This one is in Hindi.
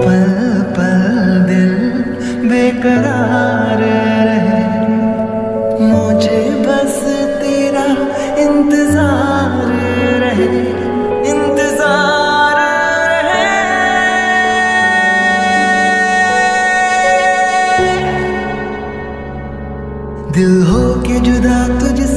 पल पल दिल बेकरार रहे। मुझे बस तेरा इंतज़ार रहे इंतज़ार रहे। दिल हो के जुदा तुझसे